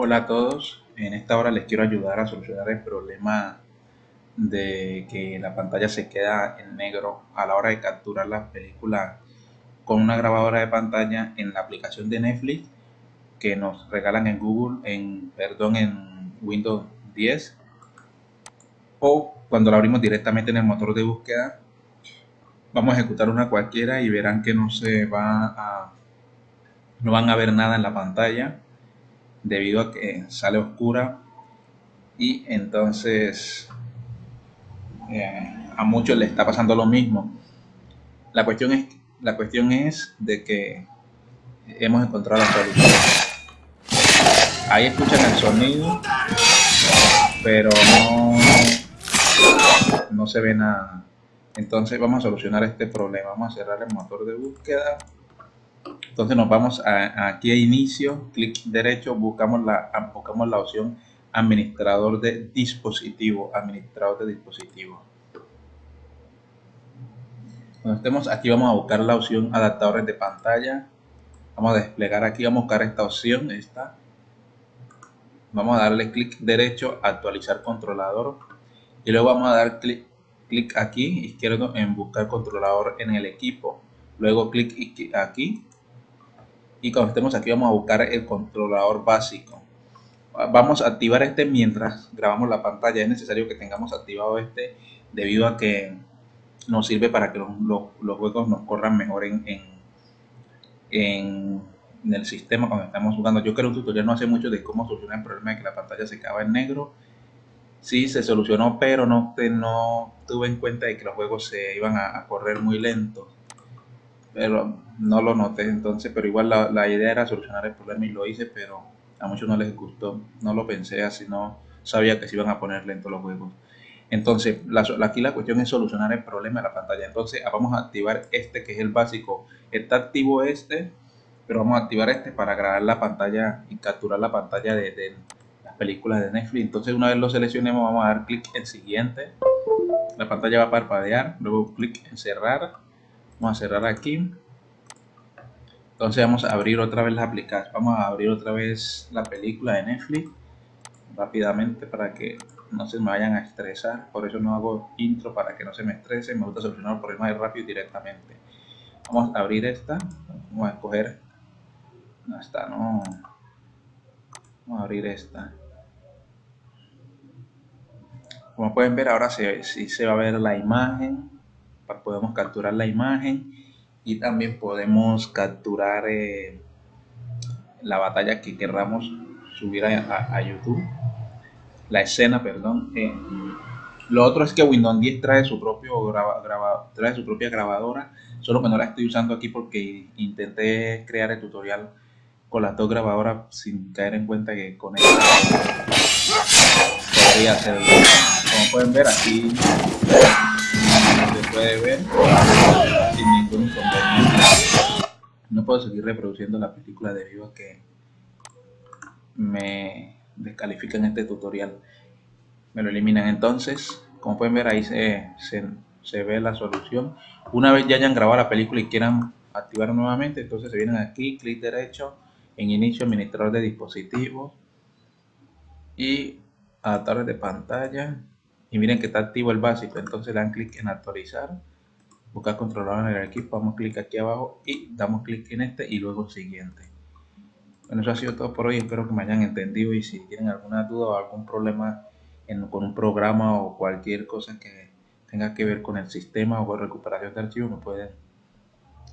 Hola a todos, en esta hora les quiero ayudar a solucionar el problema de que la pantalla se queda en negro a la hora de capturar la película con una grabadora de pantalla en la aplicación de Netflix que nos regalan en Google, en, perdón, en Windows 10 o cuando la abrimos directamente en el motor de búsqueda vamos a ejecutar una cualquiera y verán que no se va a no van a ver nada en la pantalla debido a que sale oscura. Y entonces eh, a muchos le está pasando lo mismo. La cuestión es la cuestión es de que hemos encontrado la solución. Ahí escuchan el sonido pero no no se ve nada. Entonces vamos a solucionar este problema. Vamos a cerrar el motor de búsqueda entonces nos vamos aquí a inicio, clic derecho, buscamos la, buscamos la opción administrador de dispositivo, administrador de dispositivo. Cuando estemos aquí vamos a buscar la opción adaptadores de pantalla. Vamos a desplegar aquí, vamos a buscar esta opción, esta. Vamos a darle clic derecho, actualizar controlador. Y luego vamos a dar clic, clic aquí, izquierdo, en buscar controlador en el equipo. Luego clic aquí y cuando estemos aquí vamos a buscar el controlador básico. Vamos a activar este mientras grabamos la pantalla. Es necesario que tengamos activado este debido a que nos sirve para que los, juegos nos corran mejor en, en, el sistema cuando estamos jugando. Yo creo un tutorial no hace mucho de cómo solucionar el problema de que la pantalla se acaba en negro. Sí se solucionó pero no, no tuve en cuenta de que los juegos se iban a, a correr muy lentos no lo noté entonces, pero igual la, idea era solucionar el problema y lo hice, pero a muchos no les gustó, no lo pensé así, no sabía que se iban a poner lentos los juegos. Entonces, aquí la cuestión es solucionar el problema de la pantalla. Entonces, vamos a activar este que es el básico. Está activo este, pero vamos a activar este para grabar la pantalla y capturar la pantalla de, de las películas de Netflix. Entonces, una vez lo seleccionemos, vamos a dar clic en siguiente. La pantalla va a parpadear, luego clic en cerrar vamos a cerrar aquí. Entonces vamos a abrir otra vez la aplicación vamos a abrir otra vez la película de Netflix rápidamente para que no se me vayan a estresar. Por eso no hago intro para que no se me estrese. Me gusta solucionar el problema de rápido directamente. Vamos a abrir esta. Vamos a escoger hasta no vamos a abrir esta. Como pueden ver ahora sí se, se va a ver la imagen podemos capturar la imagen y también podemos capturar eh, la batalla que queramos subir a, YouTube. La escena perdón eh, lo otro es que Windows 10 trae su propio graba, trae su propia grabadora. Solo que no la estoy usando aquí porque intenté crear el tutorial con las dos grabadoras sin caer en cuenta que con esta podría hacerlo. Como pueden ver aquí ver sin ningún inconveniente. No puedo seguir reproduciendo la película debido a que me descalifican este tutorial. Me lo eliminan entonces. Como pueden ver ahí se, se, ve la solución. Una vez ya hayan grabado la película y quieran activar nuevamente, entonces se vienen aquí, clic derecho, en inicio administrador de dispositivos y adaptadores de pantalla y miren que está activo el básico. Entonces dan clic en actualizar. Buscar controlador en el equipo. Damos clic aquí abajo y damos clic en este y luego siguiente. Bueno eso ha sido todo por hoy. Espero que me hayan entendido y si tienen alguna duda o algún problema con un programa o cualquier cosa que tenga que ver con el sistema o con recuperación de archivos me pueden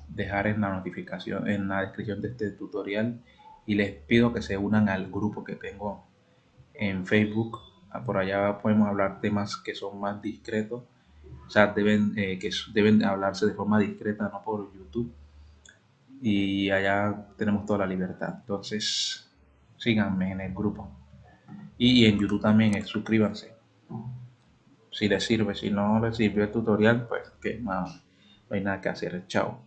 dejar en la notificación en la descripción de este tutorial. Y les pido que se unan al grupo que tengo en Facebook por allá podemos hablar temas que son más discretos, o sea, deben, eh, que deben hablarse de forma discreta, no por YouTube. Y allá tenemos toda la libertad. Entonces, síganme en el grupo. Y en YouTube también, eh, suscríbanse. Si les sirve, si no les sirvió el tutorial, pues que no hay nada que hacer. Chao.